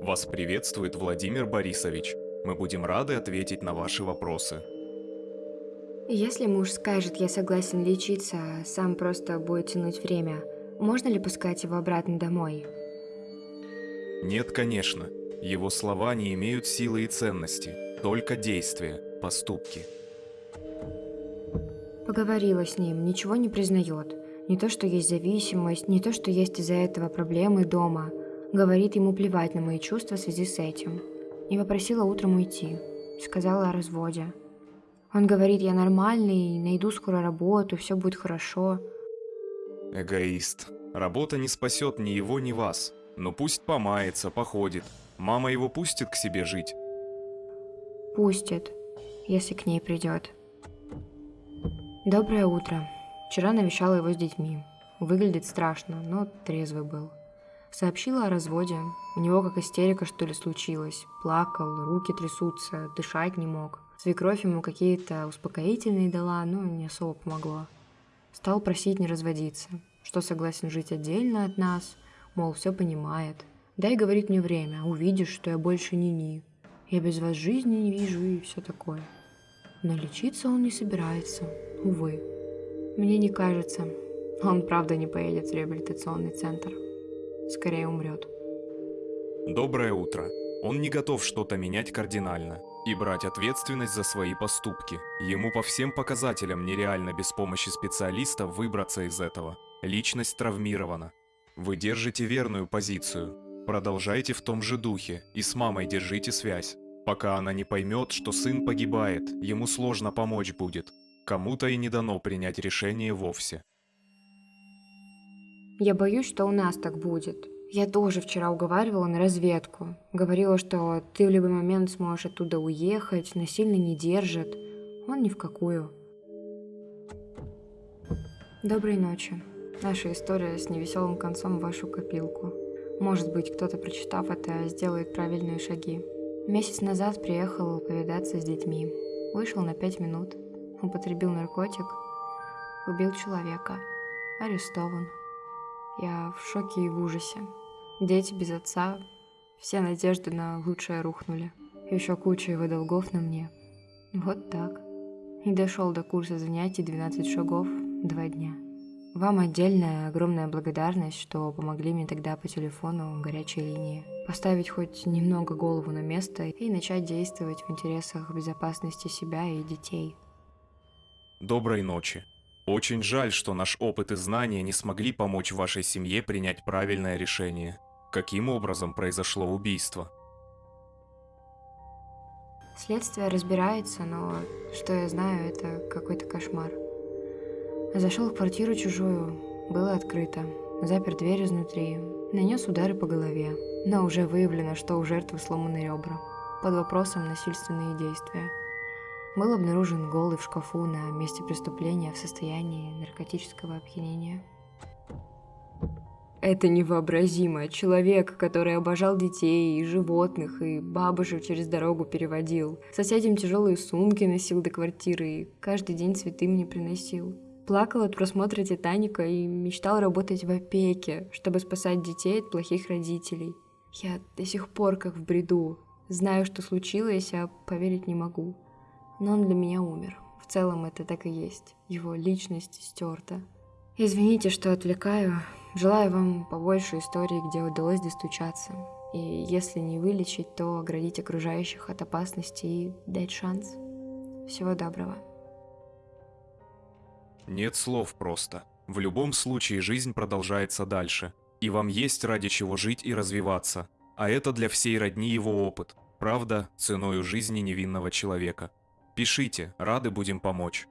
Вас приветствует Владимир Борисович. Мы будем рады ответить на ваши вопросы. Если муж скажет, я согласен лечиться, а сам просто будет тянуть время, можно ли пускать его обратно домой? Нет, конечно. Его слова не имеют силы и ценности, только действия, поступки. Поговорила с ним, ничего не признает. Не то, что есть зависимость, не то, что есть из-за этого проблемы дома. Говорит ему плевать на мои чувства в связи с этим. И попросила утром уйти. Сказала о разводе. Он говорит, я нормальный, найду скоро работу, все будет хорошо. Эгоист. Работа не спасет ни его, ни вас. Но пусть помается, походит. Мама его пустит к себе жить. Пустит, если к ней придет. Доброе утро. Вчера навещала его с детьми. Выглядит страшно, но трезвый был. Сообщила о разводе. У него как истерика что ли случилась. Плакал, руки трясутся, дышать не мог. Свекровь ему какие-то успокоительные дала, но не особо помогло. Стал просить не разводиться, что согласен жить отдельно от нас, мол, все понимает. Дай, говорит мне время, увидишь, что я больше не ни. Я без вас жизни не вижу и все такое. Но лечиться он не собирается, увы. Мне не кажется, он правда не поедет в реабилитационный центр. Скорее умрет. Доброе утро. Он не готов что-то менять кардинально и брать ответственность за свои поступки. Ему по всем показателям нереально без помощи специалиста выбраться из этого. Личность травмирована. Вы держите верную позицию. Продолжайте в том же духе и с мамой держите связь. Пока она не поймет, что сын погибает, ему сложно помочь будет. Кому-то и не дано принять решение вовсе. Я боюсь, что у нас так будет. Я тоже вчера уговаривала на разведку. Говорила, что ты в любой момент сможешь оттуда уехать, насильно не держит. Он ни в какую. Доброй ночи. Наша история с невеселым концом в вашу копилку. Может быть, кто-то, прочитав это, сделает правильные шаги. Месяц назад приехал повидаться с детьми. Вышел на пять минут. Употребил наркотик. Убил человека. Арестован. Я в шоке и в ужасе. Дети без отца, все надежды на лучшее рухнули. Еще куча его долгов на мне. Вот так. И дошел до курса занятий 12 шагов два дня. Вам отдельная огромная благодарность, что помогли мне тогда по телефону горячей линии. Поставить хоть немного голову на место и начать действовать в интересах безопасности себя и детей. Доброй ночи. Очень жаль, что наш опыт и знания не смогли помочь вашей семье принять правильное решение. Каким образом произошло убийство? Следствие разбирается, но что я знаю, это какой-то кошмар. Зашел в квартиру чужую, было открыто, запер дверь изнутри, нанес удары по голове, но уже выявлено, что у жертвы сломаны ребра. Под вопросом насильственные действия. Был обнаружен голый в шкафу на месте преступления в состоянии наркотического опьянения. Это невообразимо. Человек, который обожал детей и животных, и бабушек через дорогу переводил. Соседям тяжелые сумки носил до квартиры и каждый день цветы мне приносил. Плакал от просмотра «Титаника» и мечтал работать в опеке, чтобы спасать детей от плохих родителей. Я до сих пор как в бреду. Знаю, что случилось, а поверить не могу. Но он для меня умер. В целом это так и есть. Его личность стерта. Извините, что отвлекаю. Желаю вам побольше историй, где удалось достучаться. И если не вылечить, то оградить окружающих от опасности и дать шанс. Всего доброго. Нет слов просто. В любом случае жизнь продолжается дальше. И вам есть ради чего жить и развиваться. А это для всей родни его опыт. Правда, ценою жизни невинного человека. Пишите, рады будем помочь.